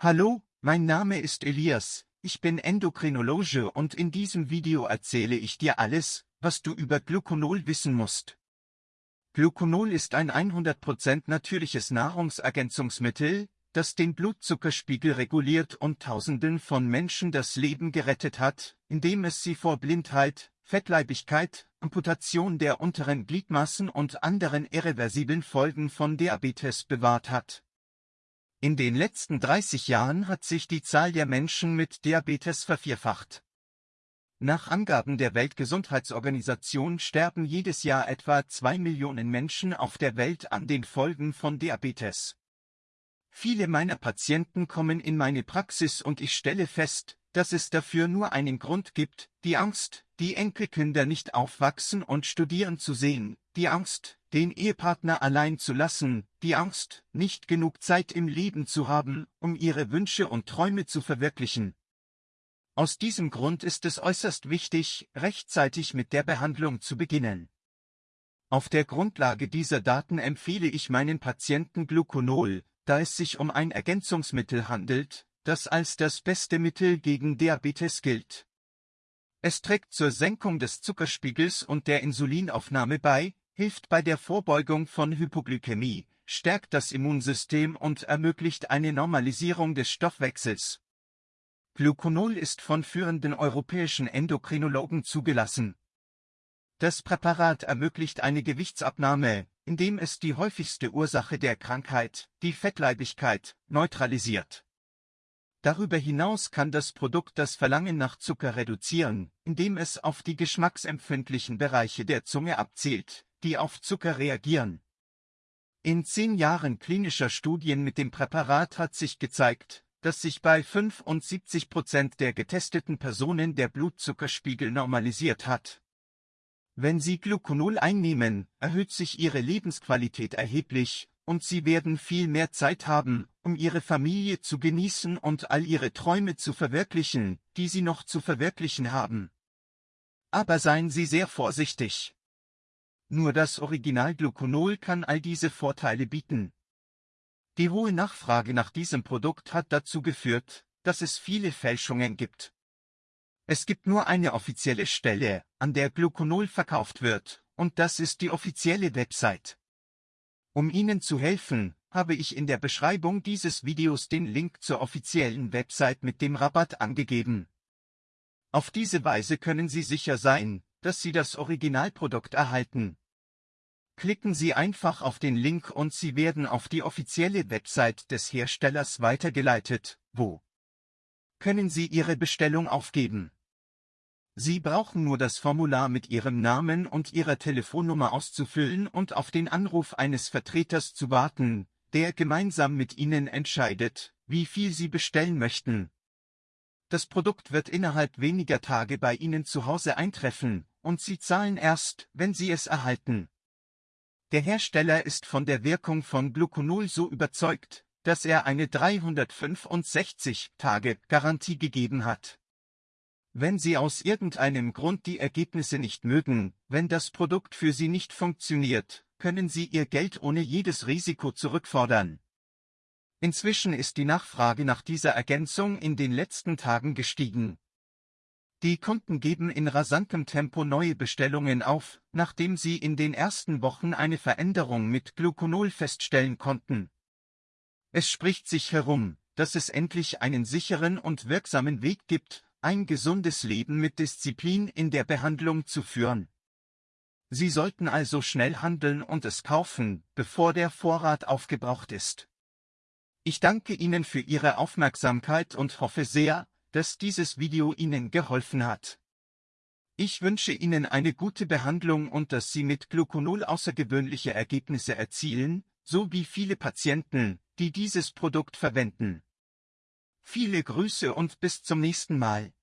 Hallo, mein Name ist Elias, ich bin Endokrinologe und in diesem Video erzähle ich dir alles, was du über Gluconol wissen musst. Gluconol ist ein 100% natürliches Nahrungsergänzungsmittel, das den Blutzuckerspiegel reguliert und Tausenden von Menschen das Leben gerettet hat, indem es sie vor Blindheit, Fettleibigkeit, Amputation der unteren Gliedmaßen und anderen irreversiblen Folgen von Diabetes bewahrt hat. In den letzten 30 Jahren hat sich die Zahl der Menschen mit Diabetes vervierfacht. Nach Angaben der Weltgesundheitsorganisation sterben jedes Jahr etwa zwei Millionen Menschen auf der Welt an den Folgen von Diabetes. Viele meiner Patienten kommen in meine Praxis und ich stelle fest, dass es dafür nur einen Grund gibt, die Angst, die Enkelkinder nicht aufwachsen und studieren zu sehen, die Angst, den Ehepartner allein zu lassen, die Angst, nicht genug Zeit im Leben zu haben, um ihre Wünsche und Träume zu verwirklichen. Aus diesem Grund ist es äußerst wichtig, rechtzeitig mit der Behandlung zu beginnen. Auf der Grundlage dieser Daten empfehle ich meinen Patienten Gluconol, da es sich um ein Ergänzungsmittel handelt, das als das beste Mittel gegen Diabetes gilt. Es trägt zur Senkung des Zuckerspiegels und der Insulinaufnahme bei, hilft bei der Vorbeugung von Hypoglykämie, stärkt das Immunsystem und ermöglicht eine Normalisierung des Stoffwechsels. Gluconol ist von führenden europäischen Endokrinologen zugelassen. Das Präparat ermöglicht eine Gewichtsabnahme, indem es die häufigste Ursache der Krankheit, die Fettleibigkeit, neutralisiert. Darüber hinaus kann das Produkt das Verlangen nach Zucker reduzieren, indem es auf die geschmacksempfindlichen Bereiche der Zunge abzielt, die auf Zucker reagieren. In zehn Jahren klinischer Studien mit dem Präparat hat sich gezeigt, dass sich bei 75 Prozent der getesteten Personen der Blutzuckerspiegel normalisiert hat. Wenn Sie Gluconol einnehmen, erhöht sich Ihre Lebensqualität erheblich, und Sie werden viel mehr Zeit haben, um Ihre Familie zu genießen und all Ihre Träume zu verwirklichen, die Sie noch zu verwirklichen haben. Aber seien Sie sehr vorsichtig. Nur das Original Gluconol kann all diese Vorteile bieten. Die hohe Nachfrage nach diesem Produkt hat dazu geführt, dass es viele Fälschungen gibt. Es gibt nur eine offizielle Stelle, an der Gluconol verkauft wird, und das ist die offizielle Website. Um Ihnen zu helfen, habe ich in der Beschreibung dieses Videos den Link zur offiziellen Website mit dem Rabatt angegeben. Auf diese Weise können Sie sicher sein, dass Sie das Originalprodukt erhalten. Klicken Sie einfach auf den Link und Sie werden auf die offizielle Website des Herstellers weitergeleitet, wo können Sie Ihre Bestellung aufgeben. Sie brauchen nur das Formular mit Ihrem Namen und Ihrer Telefonnummer auszufüllen und auf den Anruf eines Vertreters zu warten, der gemeinsam mit Ihnen entscheidet, wie viel Sie bestellen möchten. Das Produkt wird innerhalb weniger Tage bei Ihnen zu Hause eintreffen, und Sie zahlen erst, wenn Sie es erhalten. Der Hersteller ist von der Wirkung von Gluconol so überzeugt, dass er eine 365 Tage Garantie gegeben hat. Wenn Sie aus irgendeinem Grund die Ergebnisse nicht mögen, wenn das Produkt für Sie nicht funktioniert, können Sie Ihr Geld ohne jedes Risiko zurückfordern. Inzwischen ist die Nachfrage nach dieser Ergänzung in den letzten Tagen gestiegen. Die Kunden geben in rasantem Tempo neue Bestellungen auf, nachdem sie in den ersten Wochen eine Veränderung mit Gluconol feststellen konnten. Es spricht sich herum, dass es endlich einen sicheren und wirksamen Weg gibt, ein gesundes Leben mit Disziplin in der Behandlung zu führen. Sie sollten also schnell handeln und es kaufen, bevor der Vorrat aufgebraucht ist. Ich danke Ihnen für Ihre Aufmerksamkeit und hoffe sehr, dass dieses Video Ihnen geholfen hat. Ich wünsche Ihnen eine gute Behandlung und dass Sie mit Gluconol außergewöhnliche Ergebnisse erzielen, so wie viele Patienten, die dieses Produkt verwenden. Viele Grüße und bis zum nächsten Mal.